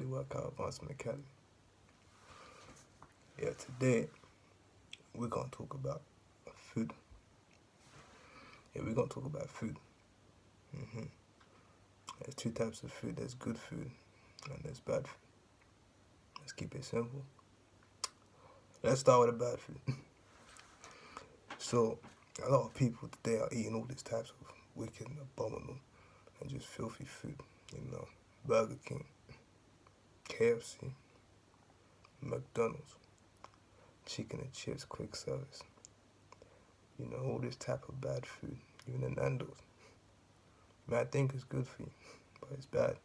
Yeah, welcome back to Body Workout Advancement Academy. Yeah, today we're gonna talk about food. Yeah, we're gonna talk about food. hmm There's two types of food. There's good food and there's bad food. Let's keep it simple. Let's start with the bad food. so, a lot of people today are eating all these types of wicked, abominable, and just filthy food. You know, Burger King, KFC, McDonald's, chicken and chips, quick service. You know, all this type of bad food, even the Nando's. You might think it's good for you, but it's bad.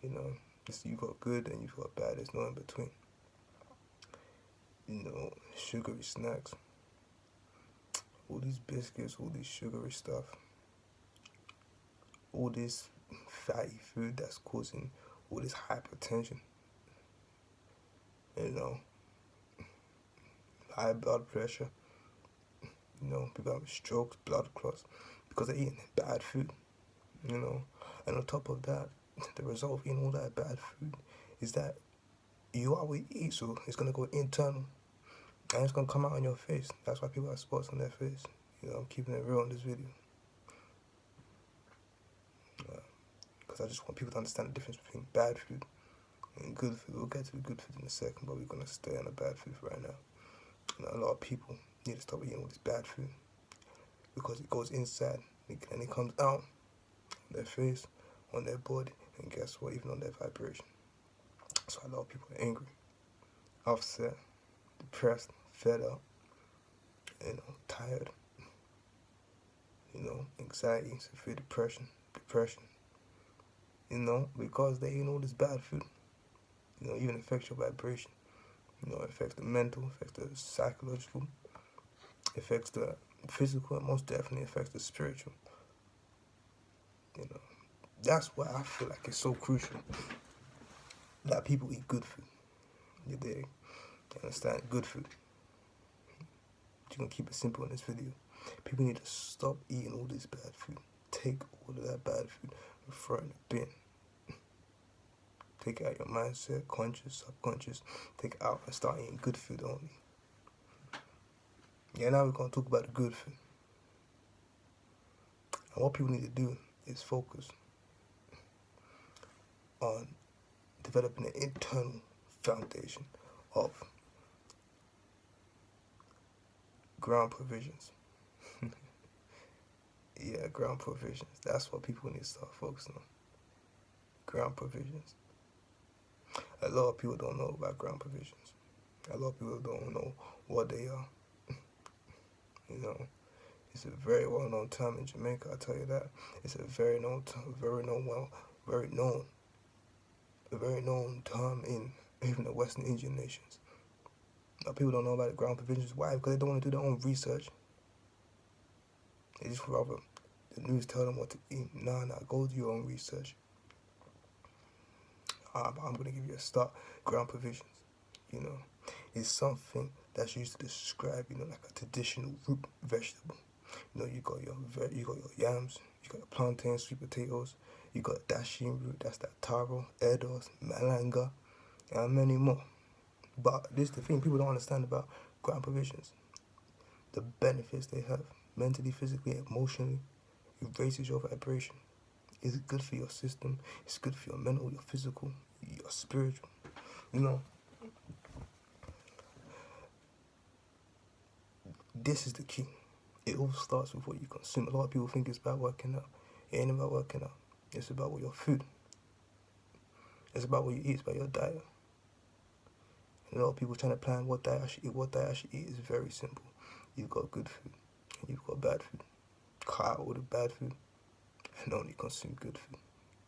You know, it's, you got good and you've got bad, there's no in between. You know, sugary snacks, all these biscuits, all this sugary stuff, all this fatty food that's causing all this hypertension. You know, high blood pressure. You know, people have strokes, blood clots because they're eating bad food. You know, and on top of that, the result of eating all that bad food is that you are eat, so it's gonna go internal and it's gonna come out on your face. That's why people have spots on their face. You know, I'm keeping it real in this video. Because I just want people to understand the difference between bad food and good food. We'll get to the good food in a second, but we're gonna stay on the bad food right now. A lot of people need to stop eating all this bad food because it goes inside and it comes out their face, on their body, and guess what? Even on their vibration. So a lot of people are angry, upset, depressed, fed up, you know, tired, you know, anxiety, severe depression, depression, you know, because they eat all this bad food, you know, even affects your vibration, you know, affects the mental, affects the psychological, affects the physical, and most definitely affects the spiritual, you know. That's why I feel like it's so crucial that people eat good food. You dig? You understand? Good food. You're gonna keep it simple in this video. People need to stop eating all this bad food. Take all of that bad food and throw it in the bin. Take out your mindset, conscious, subconscious. Take it out and start eating good food only. Yeah, now we're gonna talk about the good food. And what people need to do is focus on developing an internal foundation of ground provisions. Yeah, ground provisions. That's what people need to start focusing on. Ground provisions. A lot of people don't know about ground provisions. A lot of people don't know what they are. you know, it's a very well-known term in Jamaica. I tell you that. It's a very known, term, very known, well, very known a very known term in even the Western Indian nations. Now, people don't know about the ground provisions. Why? Because they don't want to do their own research. They just rather the news tell them what to eat. Nah, nah, go do your own research. Uh, I'm going to give you a start. Ground provisions, you know, is something that's used to describe, you know, like a traditional root vegetable. You know, you got your you got your yams, you got your plantains, sweet potatoes, you got dasheen root, that's that taro, eddoes, malanga, and many more. But this is the thing people don't understand about ground provisions. The benefits they have mentally, physically, emotionally. It raises your vibration. It's good for your system. It's good for your mental, your physical, your spiritual. You know, this is the key. It all starts with what you consume. A lot of people think it's about working out. It ain't about working out. It's about what your food. It's about what you eat. It's about your diet. And a lot of people trying to plan what diet I should eat. What diet I should eat is very simple. You've got good food you've got bad food. Cut out all the bad food and only consume good food.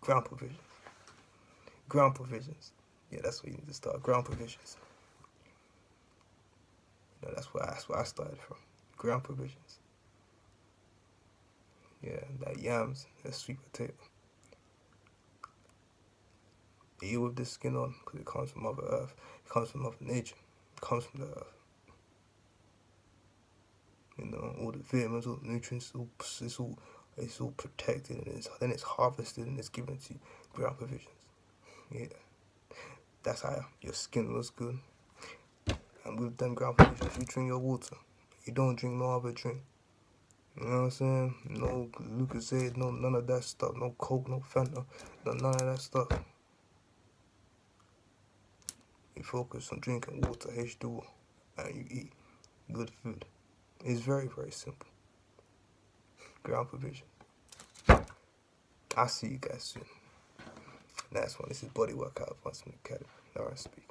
Ground provisions. Ground provisions. Yeah, that's where you need to start. Ground provisions. You know, that's where I, that's where I started from. Ground provisions. Yeah, that yams, that sweet potato eat with the skin on because it comes from Mother Earth. It comes from Mother Nature. It comes from the earth. Know, all the vitamins, all the nutrients, all, it's all it's all protected and it's, then it's harvested and it's given to. Ground provisions. Yeah. That's how your skin looks good. And with them ground provisions, you drink your water. You don't drink no other drink. You know what I'm saying? No Lucozade, no none of that stuff. No Coke, no Fanta, no none of that stuff. You focus on drinking water, H2O, and you eat good food. It's very, very simple. Ground provision. I'll see you guys soon. Last one. This is Buddy Walcott, Once in I Academy. All right, speak.